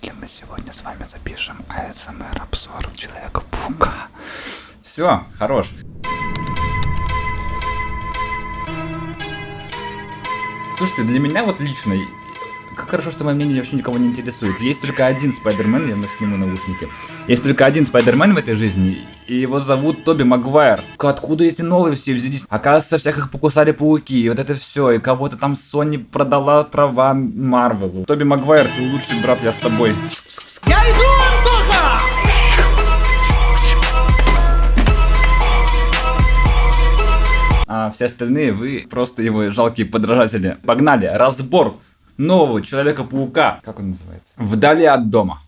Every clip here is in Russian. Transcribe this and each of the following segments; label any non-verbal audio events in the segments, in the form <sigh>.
если мы сегодня с вами запишем АСМР обзор Человека-паука? Все, хорош. Слушайте, для меня вот лично, как хорошо, что мое мнение вообще никого не интересует. Есть только один Спайдермен, я сниму наушники. Есть только один Спайдермен в этой жизни, и его зовут Тоби Магуайр. Откуда эти новые все взялись? Оказывается, всех их покусали пауки, и вот это все, и кого-то там Sony продала права Марвелу. Тоби Магуайр, ты лучший брат, я с тобой. Я иду, Антоха! А все остальные вы просто его жалкие подражатели. Погнали, разбор нового Человека-паука. Как он называется? Вдали от дома.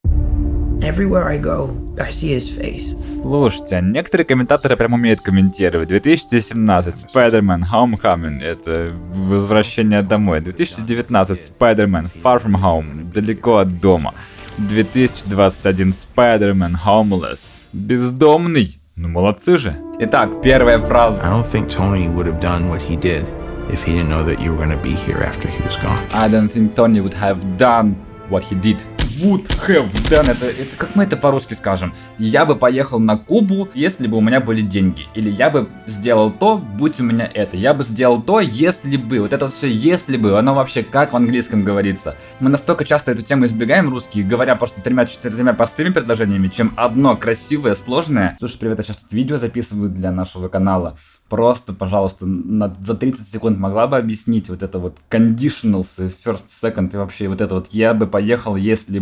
Everywhere I go, I see his face. Слушайте, а некоторые комментаторы прям умеют комментировать. 2017 Spider-Man Homecoming это возвращение домой. 2019 Spider-Man Far From Home далеко от дома. 2021 Spider-Man Homeless бездомный. Ну молодцы же. Итак, первая фраза. I don't think Tony would have done what he did if he didn't know that you were going to be here after he was gone. I don't think Tony would have done what he did. Would have done это, это как мы это по-русски скажем? Я бы поехал на Кубу, если бы у меня были деньги. Или я бы сделал то, будь у меня это. Я бы сделал то, если бы. Вот это вот все если бы, оно вообще как в английском говорится. Мы настолько часто эту тему избегаем русские, говоря просто тремя-четырьмя простыми предложениями, чем одно красивое, сложное. Слушай, привет, я сейчас тут видео записываю для нашего канала. Просто, пожалуйста, на, за 30 секунд могла бы объяснить вот это вот conditionals, first, second и вообще вот это вот я бы поехал, если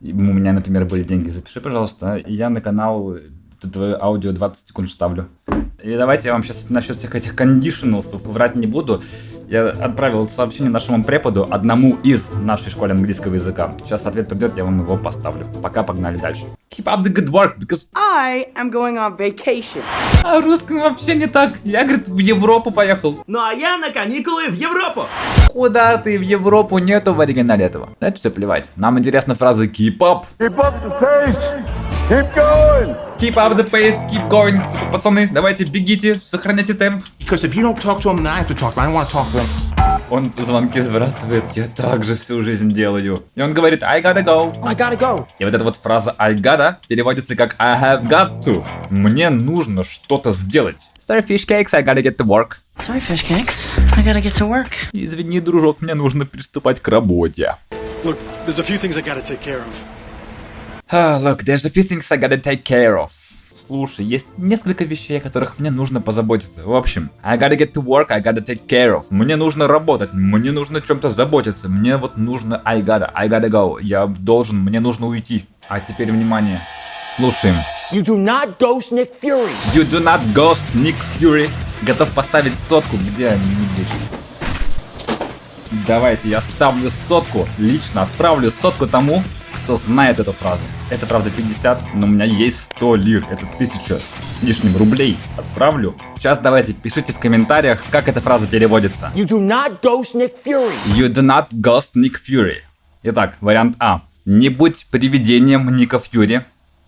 у меня, например, были деньги. Запиши, пожалуйста, я на канал твое аудио 20 секунд вставлю. И давайте я вам сейчас насчет всех этих conditionals врать не буду. Я отправил сообщение нашему преподу, одному из нашей школы английского языка. Сейчас ответ придет, я вам его поставлю. Пока погнали дальше. Keep up the good work, because... I am going on vacation. А русском вообще не так. Я, говорит, в Европу поехал. Ну а я на каникулы в Европу. Куда ты в Европу? Нету в оригинале этого. Это все плевать. Нам интересна фраза keep up. Keep up the pace. Keep going. Keep up the pace, keep going. Типа, пацаны, давайте бегите, сохраняйте темп. Because if you don't talk to him, then I have to talk to him. I don't want to talk to him. Он звонки сбрасывает, я так же всю жизнь делаю. И он говорит, I gotta go. I gotta go. И вот эта вот фраза I gotta переводится как I have got to. Мне нужно что-то сделать. Sorry, fish cakes, I gotta get to work. Sorry, fish cakes. I gotta get to work. Извини, дружок, мне нужно приступать к работе. Look, there's a few things I gotta take care of. Ah, look, there's a few things I gotta take care of. Слушай, есть несколько вещей, о которых мне нужно позаботиться. В общем, I gotta get to work, I gotta take care of. Мне нужно работать, мне нужно чем-то заботиться. Мне вот нужно I gotta, I gotta go. Я должен, мне нужно уйти. А теперь внимание. Слушаем. You do not ghost Nick Fury. You do not ghost Nick Fury. Готов поставить сотку. Где они? Давайте, я ставлю сотку. Лично отправлю сотку тому, кто знает эту фразу. Это правда 50, но у меня есть 100 лир. Это 1000 с лишним рублей. Отправлю. Сейчас давайте пишите в комментариях, как эта фраза переводится. You do not ghost Nick Fury. You do not ghost Nick Fury. Итак, вариант А. Не будь привидением Ника Фьюри.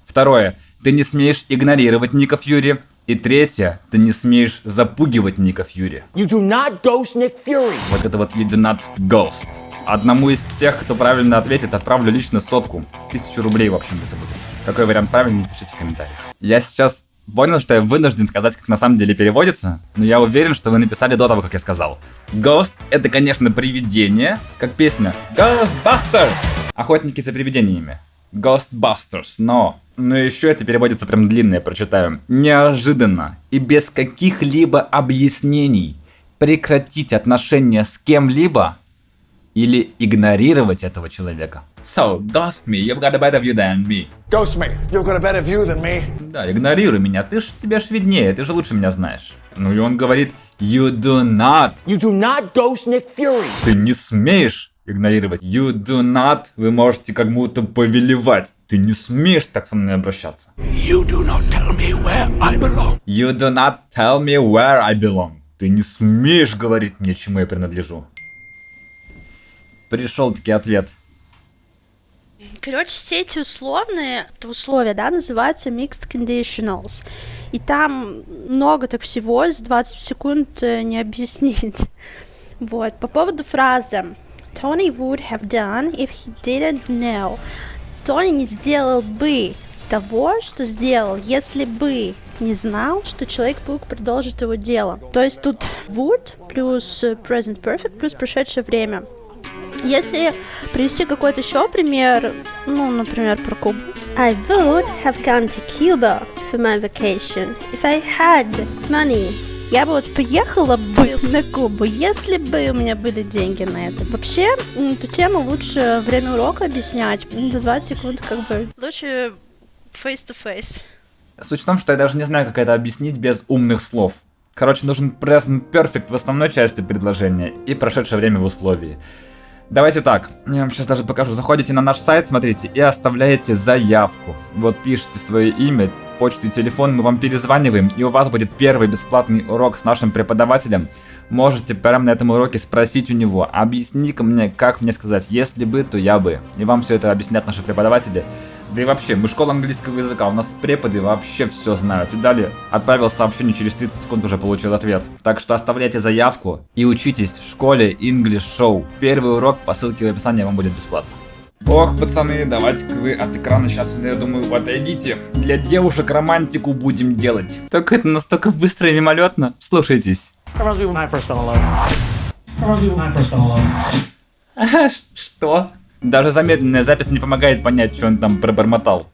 Второе. Ты не смеешь игнорировать Ника Фьюри. И третье. Ты не смеешь запугивать Ника Фьюри. You do not ghost Nick Fury. Вот это вот you do not ghost. Одному из тех, кто правильно ответит, отправлю лично сотку. Тысячу рублей, в общем, это будет. Какой вариант правильный, пишите в комментариях. Я сейчас понял, что я вынужден сказать, как на самом деле переводится, но я уверен, что вы написали до того, как я сказал. Ghost — это, конечно, привидение, как песня Ghostbusters! Охотники за привидениями. Ghostbusters, но... Но еще это переводится прям длинно, я прочитаю. Неожиданно и без каких-либо объяснений прекратить отношения с кем-либо или игнорировать этого человека. So, ghost me, you've got a better view than me. Ghost me. You've got a better view than me. Да, игнорируй меня, ты ж тебе ж виднее, ты же лучше меня знаешь. Ну и он говорит, you do not, You do not ghost Nick Fury. ты не смеешь игнорировать. You do not, вы можете как будто повелевать. Ты не смеешь так со мной обращаться. You do not tell me where I belong. You do not tell me where I belong. Ты не смеешь говорить мне, чему я принадлежу. Пришел таки ответ. Короче, все эти условные, условия, да, называются mixed conditionals. И там много так всего, за 20 секунд э, не объяснить. <laughs> Вот, по поводу фразы Tony would have done if he didn't know. Тони не сделал бы того, что сделал, если бы не знал, что человек мог продолжить его дело. То есть тут would плюс present perfect плюс прошедшее время. Если привести какой-то еще пример, ну, например, про Кубу. I would have gone to Cuba for my vacation if I had money. Я бы вот поехала бы на Кубу, если бы у меня были деньги на это. Вообще, эту тему лучше время урока объяснять. За 20 секунд как бы лучше face-to-face. Суть в том, что я даже не знаю, как это объяснить без умных слов. Короче, нужен present perfect в основной части предложения и прошедшее время в условии. Давайте так, я вам сейчас даже покажу. Заходите на наш сайт, смотрите, и оставляете заявку. Вот пишите свое имя, почту и телефон, мы вам перезваниваем, и у вас будет первый бесплатный урок с нашим преподавателем. Можете прямо на этом уроке спросить у него, объясни-ка мне, как мне сказать, если бы, то я бы. И вам все это объяснят наши преподаватели. Да и вообще, мы школа английского языка, у нас преподы вообще все знают. И далее отправил сообщение, через 30 секунд уже получил ответ. Так что оставляйте заявку и учитесь в школе English Show. Первый урок по ссылке в описании вам будет бесплатно. Ох, пацаны, давайте-ка вы от экрана сейчас, я думаю, отойдите. Для девушек романтику будем делать. Только это настолько быстро и мимолетно. Слушайтесь. Что? Даже замедленная запись не помогает понять, что он там пробормотал.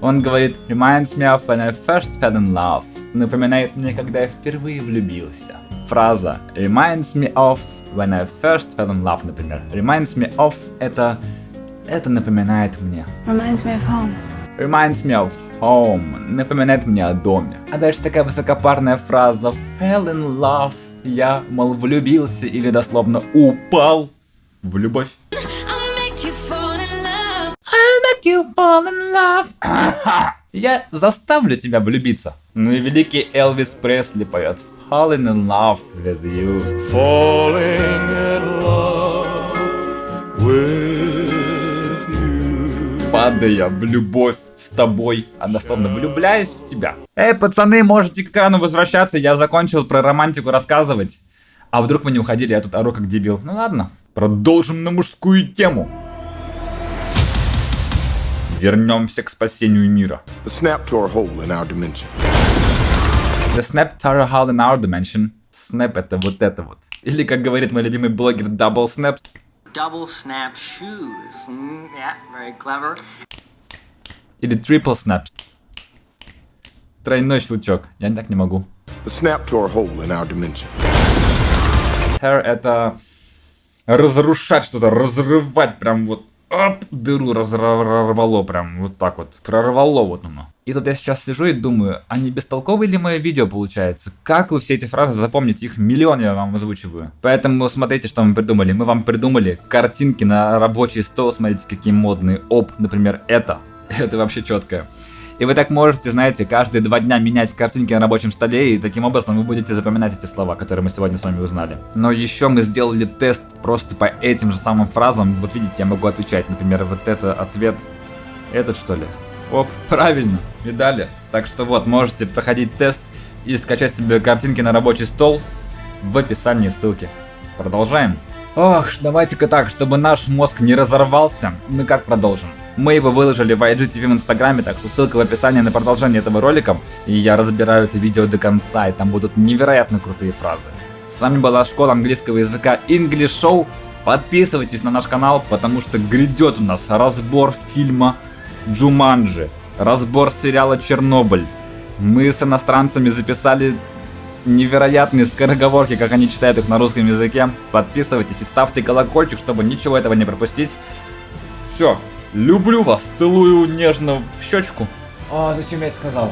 Он говорит, reminds me of when I first fell in love. Напоминает мне, когда я впервые влюбился. Фраза reminds me of when I first fell in love, например. Reminds me of это... Это напоминает мне. Reminds me of home. Reminds me of home. Напоминает мне о доме. А дальше такая высокопарная фраза fell in love. Я, мол, влюбился или дословно упал в любовь. <laughs> Я заставлю тебя влюбиться. Ну и великий Элвис Пресли поет Falling in love with you. Falling in love with you. Падая в любовь с тобой, а дословно влюбляюсь в тебя. Эй, пацаны, можете к экрану возвращаться, я закончил про романтику рассказывать. А вдруг вы не уходили, я тут ору как дебил. Ну ладно, продолжим на мужскую тему. Вернемся к спасению мира. The snap tore a hole in our dimension. The snap tore a hole in our dimension. Snap это вот это вот. Или, как говорит мой любимый блогер Double Snap. Double snap shoes. Mm, yeah, very clever. Или Triple Snap. Тройной щелчок. Я так не могу. The snap tore a hole in our dimension. Tear это разрушать что-то, разрывать прям вот оп, дыру разорвало прям вот так вот. Прорвало вот оно. И тут я сейчас сижу и думаю, а не бестолковое ли мое видео получается? Как вы все эти фразы запомните? Их миллион я вам озвучиваю. Поэтому смотрите, что мы придумали. Мы вам придумали картинки на рабочий стол. Смотрите, какие модные. Оп, например, это. <laughs> Это вообще четкое. И вы так можете, знаете, каждые два дня менять картинки на рабочем столе, и таким образом вы будете запоминать эти слова, которые мы сегодня с вами узнали. Но еще мы сделали тест просто по этим же самым фразам. Вот видите, я могу отвечать, например, вот это ответ, этот что ли? Оп, <laughs> правильно, видали? Так что вот, можете проходить тест и скачать себе картинки на рабочий стол в описании ссылки. Продолжаем. Ох, давайте-ка так, чтобы наш мозг не разорвался, мы как продолжим? Мы его выложили в IGTV в инстаграме, так что ссылка в описании на продолжение этого ролика. И я разбираю это видео до конца, и там будут невероятно крутые фразы. С вами была школа английского языка English Show. Подписывайтесь на наш канал, потому что грядет у нас разбор фильма Джуманджи, разбор сериала Чернобыль. Мы с иностранцами записали невероятные скороговорки, как они читают их на русском языке. Подписывайтесь и ставьте колокольчик, чтобы ничего этого не пропустить. Все, люблю вас, целую нежно в щечку. А, зачем я сказал?